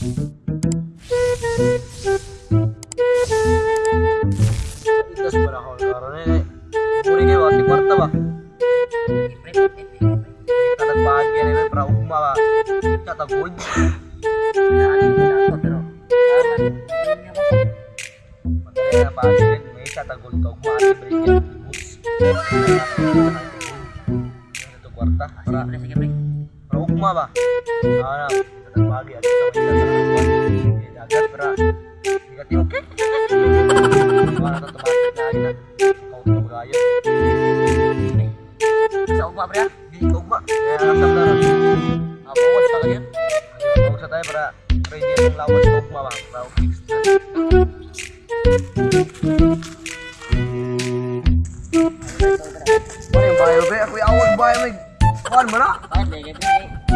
Eh. Para ka ugma ati bridge. Ito kwarta para para ugma ba? Ana, katag bahagia at sa kita kwarta. Dagat para Negati okay. Para to tumatik na kita. Kau to gaya. Sa ugma pre. Di na ron. Apa was pa kanya? Huwag sa tayo para ready ang lawas ng ugma ba? Para fix na. Ano yung bayo be? Ako yung awag bayo may kuhan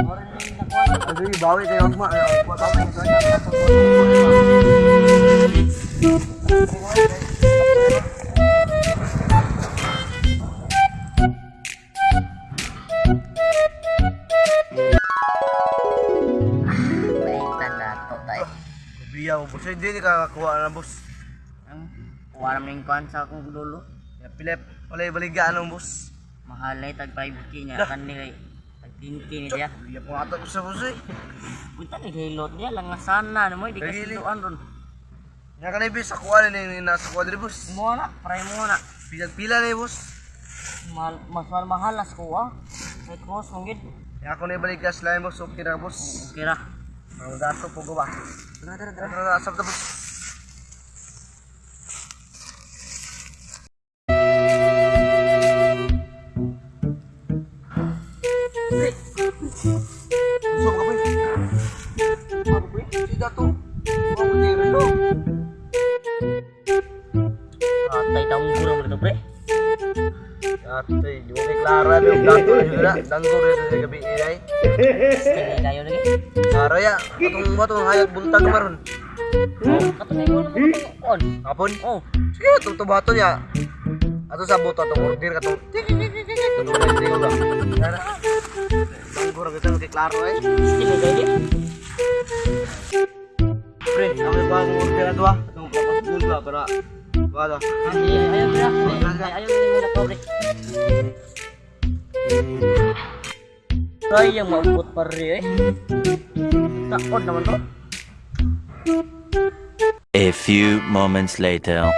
mo na? Bakit lagi pre? Oran ni nakuha. Ano yung bawi kayo ugma? Ano yung kuha kami? Kaya nga sa Baitan na to tayo. Kubiya mo boss. Hindi ni kakakuha na boss. Ang kuha naman yung kuhan sa akong dulo. Ya. Wala yung baligaan ng boss. Mahalay tag 5k niya kan nila. Tag 10k ni dia. Kubiya ko nga ito sa boss eh. Punta ni hilot dia lang nga sana no mo di kasi Dagili. doan ron. Nga ka na yung sa kuha na yung nasa kuha din boss. Mo na, pray mo na. Pila na yung boss. Mal, mas mal mahal as kuha. May cross mong gid. Kaya ako na ibalik ka slime boss. Okay na boss. Okay ra. Ang daso po ko ba? Tara tara Tara, tara, asap na Gusto ka ba? Ako ba? Si Dato. Ako ba ni Relo? Atay taong gura mo dito pre. Ate, di mo kay Clara na yung gabi inay. Kaya kayo lagi. Clara ya. Katong mo itong hayag buntag maron. Katong? Oh, Sige, itong tubato niya. Ato sa buto, itong order ko ba? Danggo rin kita kay Clara eh. still kayo di. Pre, ako yung bagong order na to ah. Itong kapasbul ba para Wala. Ay, ayaw pre. Ay, ayaw ni mo na pre. Try yang maubot pa rin eh. Takot naman to. A few moments later.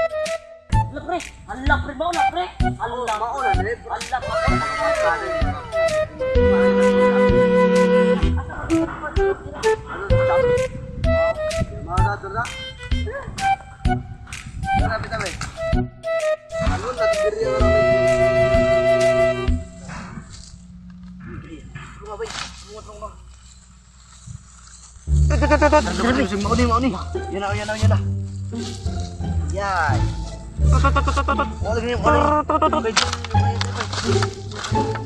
Ala pre, ala pre, bao na pre. Ala bao na pre. Ala pre. Mga nato mau ni mau ni. Yan na, yan na, yan na. Yay. Oh, lagi ni, oh, lagi. Di na mau,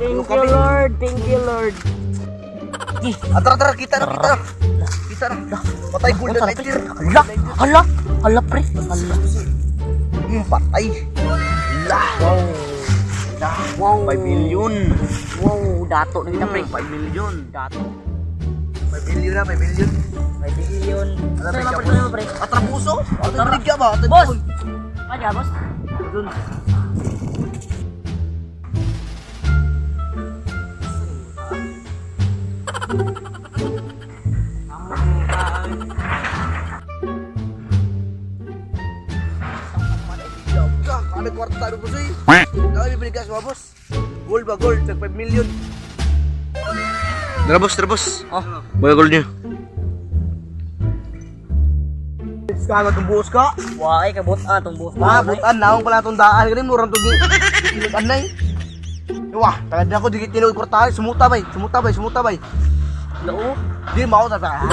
Thank you Lord, thank you Lord. Atara atara kita na kita. na. Kita na. Patay gold na lighter. Ala, ala, ala pre. Ala. Hmm, patay. Lah. Wow. Lah. Wow. 5 million. Wow, dato na gid pre. 5 million. Dato. 5 million na, 5 million. May billion. Alam Saan mo, pre, saan pre? Atrabuso? Atara. Atrabuso ba? Boss! Aja, boss. Dun. Ada kwarta ada bos eh. Kami bibili gas mga boss. Gold ba gold? Tag 5 million. Tara boss, tara boss. Oh. Mga gold niyo. Kagad ng buhos ka. Wah, ay kabot ah tong boss. Ah, butan naong pala itong daan. Ganun, murang na eh. Wah, tagad ako, di tinuod kwartahe. Sumuta bay, sumuta bay, sumuta bay. Oo. Di mo ta ta.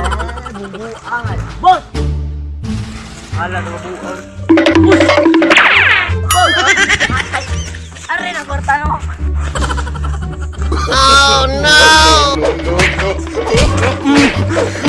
Bubuan. Boss! Hala na bubuan. Are na kwarta no.